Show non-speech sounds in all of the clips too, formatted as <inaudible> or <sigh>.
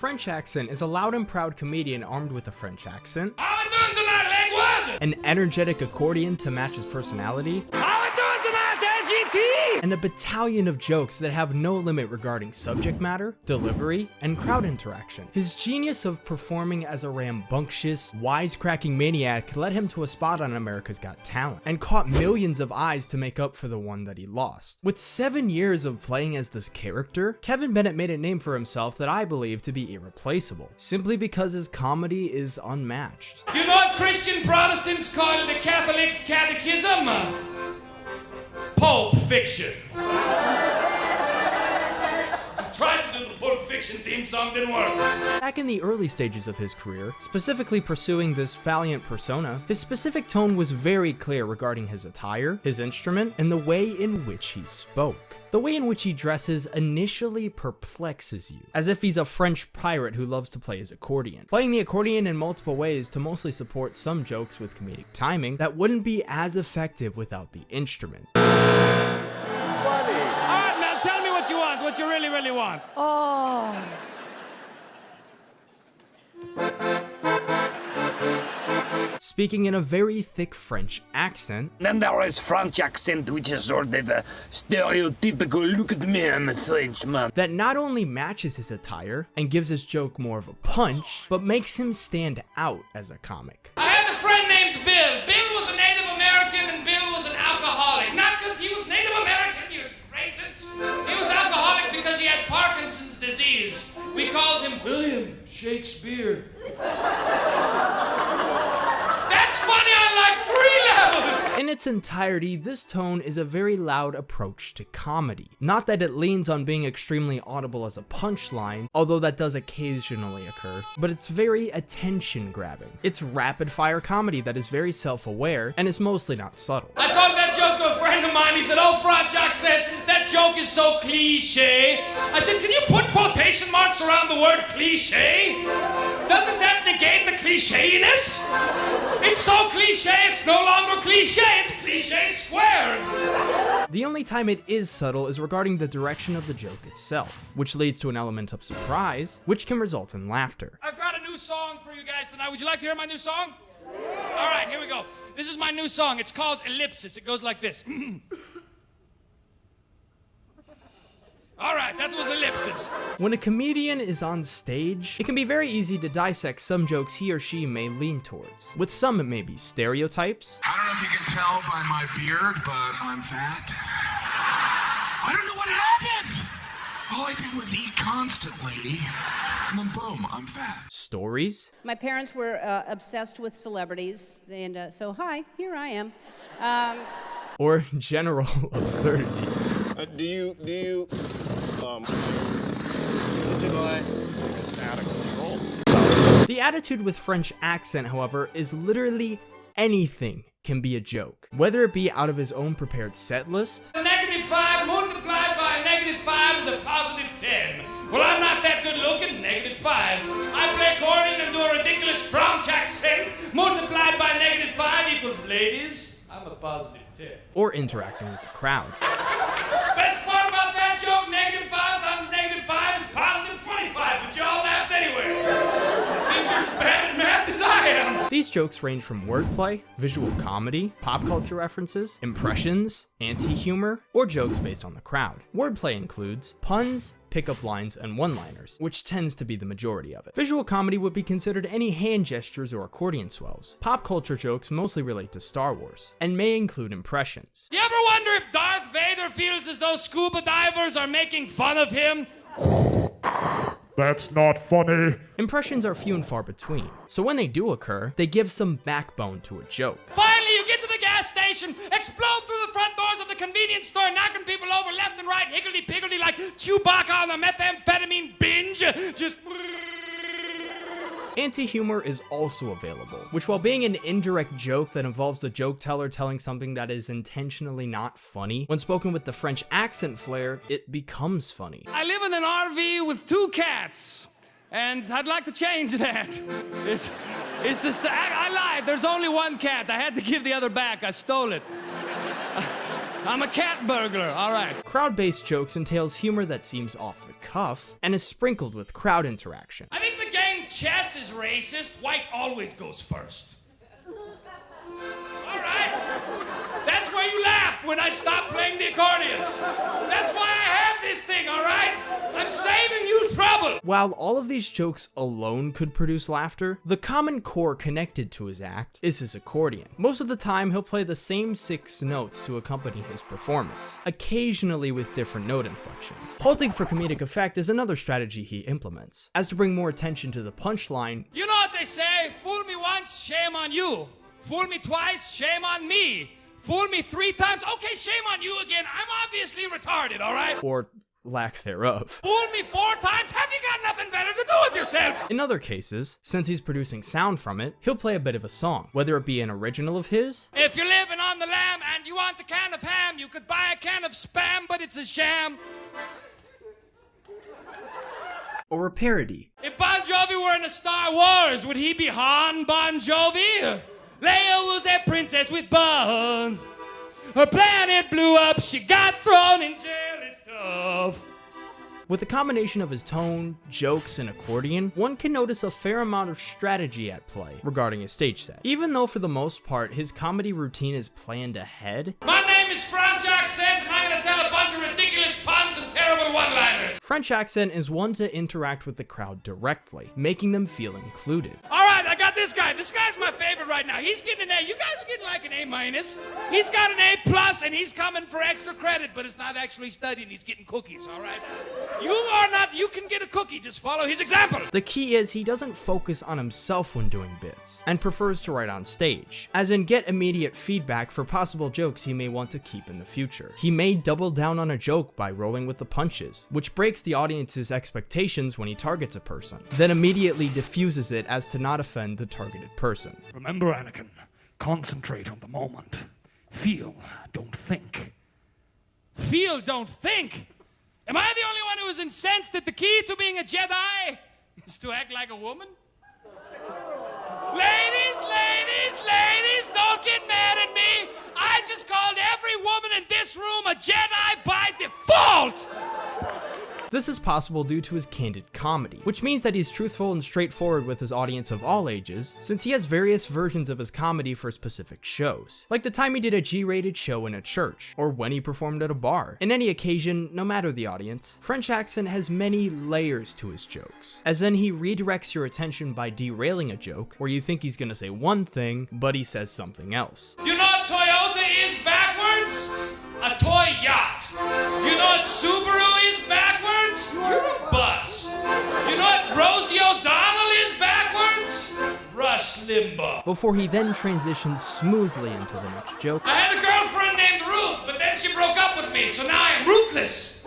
French accent is a loud and proud comedian armed with a French accent, How we doing tonight, Lakewood? an energetic accordion to match his personality, How we doing tonight, LGT? And a battalion of jokes that have no limit regarding subject matter, delivery, and crowd interaction. His genius of performing as a rambunctious, wisecracking maniac led him to a spot on America's Got Talent, and caught millions of eyes to make up for the one that he lost. With seven years of playing as this character, Kevin Bennett made a name for himself that I believe to be irreplaceable, simply because his comedy is unmatched. Do what Christian Protestants call the Catholic Catechism? Pulp fiction. Fiction theme song, work. Back in the early stages of his career, specifically pursuing this valiant persona, his specific tone was very clear regarding his attire, his instrument, and the way in which he spoke. The way in which he dresses initially perplexes you, as if he's a French pirate who loves to play his accordion, playing the accordion in multiple ways to mostly support some jokes with comedic timing that wouldn't be as effective without the instrument. Really, really want. Oh. Speaking in a very thick French accent, Then there is French accent, which is sort of a stereotypical look at me, I'm a Frenchman. that not only matches his attire and gives his joke more of a punch, but makes him stand out as a comic. I had a friend named Bill. Shakespeare. That's funny on like three levels. In its entirety, this tone is a very loud approach to comedy. Not that it leans on being extremely audible as a punchline, although that does occasionally occur, but it's very attention grabbing. It's rapid fire comedy that is very self aware and is mostly not subtle. I told that joke friend of mine. He said, Oh, Franchak said, that joke is so cliche. I said, Can you put quotation marks around the word cliche? Doesn't that negate the clichéiness? It's so cliche, it's no longer cliche, it's cliche squared. The only time it is subtle is regarding the direction of the joke itself, which leads to an element of surprise, which can result in laughter. I've got a new song for you guys tonight. Would you like to hear my new song? All right, here we go. This is my new song. It's called Ellipsis. It goes like this. <clears throat> All right, that was Ellipsis. When a comedian is on stage, it can be very easy to dissect some jokes he or she may lean towards. With some, it may be stereotypes, I don't know if you can tell by my beard, but I'm fat. I don't know what happened. All I did was eat constantly, and boom, I'm fat. stories, My parents were uh, obsessed with celebrities, and uh, so hi, here I am. Um, or general <laughs> absurdity. Uh, do you do you um out of control? The attitude with French accent, however, is literally anything can be a joke. Whether it be out of his own prepared set list, ladies. I'm a positive 10. or interacting with the crowd. These jokes range from wordplay, visual comedy, pop culture references, impressions, anti-humor, or jokes based on the crowd. Wordplay includes puns, pickup lines, and one-liners, which tends to be the majority of it. Visual comedy would be considered any hand gestures or accordion swells. Pop culture jokes mostly relate to Star Wars, and may include impressions. You ever wonder if Darth Vader feels as though scuba divers are making fun of him? <laughs> That's not funny. Impressions are few and far between, so when they do occur, they give some backbone to a joke. Finally, you get to the gas station, explode through the front doors of the convenience store, knocking people over left and right, higgledy-piggledy like Chewbacca on a methamphetamine binge. Just. Anti-humor is also available, which while being an indirect joke that involves the joke teller telling something that is intentionally not funny, when spoken with the French accent flair, it becomes funny. I live in an RV with two cats, and I'd like to change that. Is, is this the. I, I lied, there's only one cat. I had to give the other back, I stole it. Uh, I'm a cat burglar. All right. Crowd-based jokes entails humor that seems off the cuff and is sprinkled with crowd interaction. I game chess is racist. White always goes first. All right. That's why you laugh when I stop playing the accordion. That's why I this thing, all right? I'm saving you trouble. While all of these jokes alone could produce laughter, the common core connected to his act is his accordion. Most of the time, he'll play the same six notes to accompany his performance, occasionally with different note inflections. Halting for comedic effect is another strategy he implements. As to bring more attention to the punchline, You know what they say? Fool me once, shame on you. Fool me twice, shame on me. Fool me three times, okay, shame on you again. I'm obviously retarded, all right? or lack thereof. Fool me four times, have you got nothing better to do with yourself? In other cases, since he's producing sound from it, he'll play a bit of a song, whether it be an original of his, If you're living on the lam and you want a can of ham, you could buy a can of spam, but it's a sham. or a parody. If Bon Jovi were in a Star Wars, would he be Han Bon Jovi? Leia was a princess with buns. Her planet blew up, she got thrown in jail, it's tough. With a combination of his tone, jokes, and accordion, one can notice a fair amount of strategy at play regarding his stage set. Even though for the most part, his comedy routine is planned ahead, My name is Franz Accent, and I'm gonna tell a bunch of ridiculous puns and terrible one-liners. French accent is one to interact with the crowd directly, making them feel included. All right, I got this guy. This guy's my favorite right now. He's getting an A. You guys are getting like an A minus. He's got an A plus, and he's coming for extra credit, but it's not actually studying. He's getting cookies. All right. You are not. You can get a cookie. Just follow his example. The key is he doesn't focus on himself when doing bits, and prefers to write on stage, as in get immediate feedback for possible jokes he may want to keep in the future. He may double down on a joke by rolling with the punches, which breaks the audience's expectations when he targets a person, then immediately diffuses it as to not offend the targeted person. Remember, Anakin. Concentrate on the moment. Feel, don't think. Feel, don't think. Am I the only one who is incensed that the key to being a Jedi is to act like a woman? Ladies, ladies, ladies, don't get mad at me. I just called every woman in this room a Jedi by default. This is possible due to his candid comedy, which means that he's truthful and straightforward with his audience of all ages, since he has various versions of his comedy for specific shows, like the time he did a G-rated show in a church, or when he performed at a bar. In any occasion, no matter the audience, French accent has many layers to his jokes, as in he redirects your attention by derailing a joke, where you think he's gonna say one thing, but he says something else. Do you know Toyota is backwards? A toy yacht. Do you know what Subaru Rosie O'Donnell is backwards? Rush Limbaugh. Before he then transitions smoothly into the next joke, I had a girlfriend named Ruth, but then she broke up with me, so now I'm ruthless.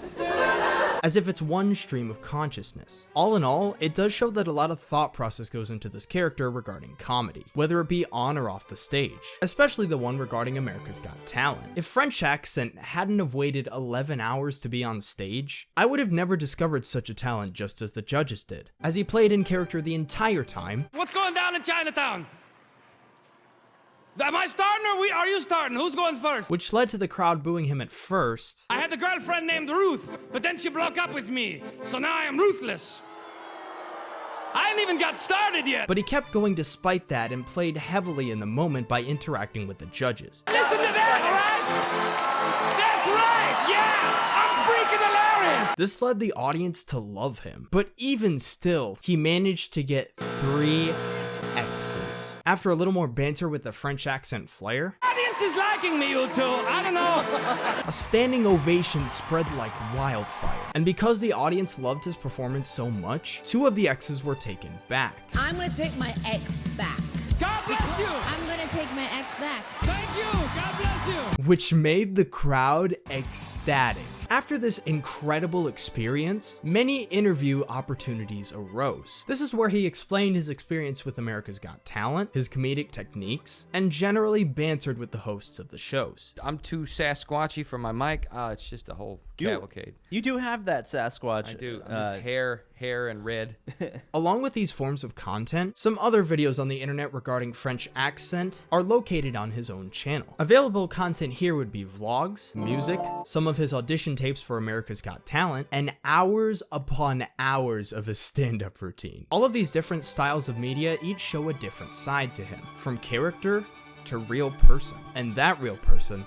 As if it's one stream of consciousness. All in all, it does show that a lot of thought process goes into this character regarding comedy, whether it be on or off the stage, especially the one regarding America's Got Talent. If French accent hadn't have waited 11 hours to be on stage, I would have never discovered such a talent just as the judges did, as he played in character the entire time, What's going down in Chinatown? Am I starting or we, are you starting? Who's going first? which led to the crowd booing him at first, I had a girlfriend named Ruth, but then she broke up with me, so now I am ruthless. I ain't even got started yet. but he kept going despite that and played heavily in the moment by interacting with the judges. Listen to that, all right? That's right, yeah! I'm freaking hilarious! This led the audience to love him, but even still, he managed to get three X's. After a little more banter with the French accent flair, Audience is liking me, you two. I don't know. <laughs> a standing ovation spread like wildfire. And because the audience loved his performance so much, two of the X's were taken back. I'm gonna take my ex back. God bless you. I'm gonna take my ex back. Thank you. God bless you. which made the crowd ecstatic. After this incredible experience, many interview opportunities arose. This is where he explained his experience with America's Got Talent, his comedic techniques, and generally bantered with the hosts of the shows. I'm too Sasquatchy for my mic. Uh, it's just a whole You- cavalcade. You do have that Sasquatch. I do. I'm uh, just hair, hair and red. <laughs> Along with these forms of content, some other videos on the internet regarding French accent are located on his own channel. Available content here would be vlogs, music, some of his audition tapes for America's Got Talent, and hours upon hours of his stand-up routine. All of these different styles of media each show a different side to him, from character to real person. And that real person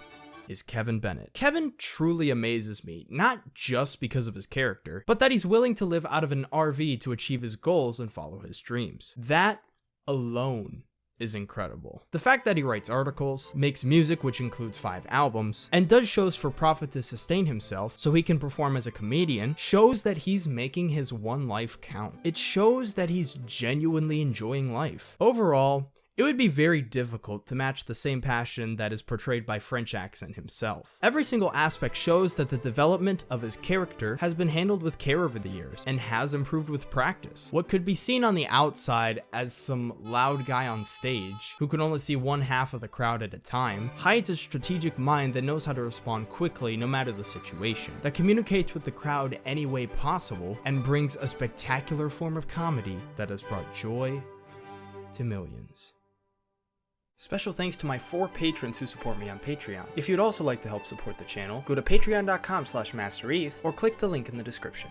is Kevin Bennett. Kevin truly amazes me, not just because of his character, but that he's willing to live out of an RV to achieve his goals and follow his dreams. That alone is incredible. The fact that he writes articles, makes music which includes 5 albums, and does shows for profit to sustain himself so he can perform as a comedian shows that he's making his one life count. It shows that he's genuinely enjoying life. Overall, it would be very difficult to match the same passion that is portrayed by French accent himself. Every single aspect shows that the development of his character has been handled with care over the years and has improved with practice. What could be seen on the outside as some loud guy on stage who can only see one half of the crowd at a time hides a strategic mind that knows how to respond quickly no matter the situation, that communicates with the crowd any way possible and brings a spectacular form of comedy that has brought joy to millions. Special thanks to my four patrons who support me on Patreon. If you'd also like to help support the channel, go to patreon.com slash mastereth or click the link in the description.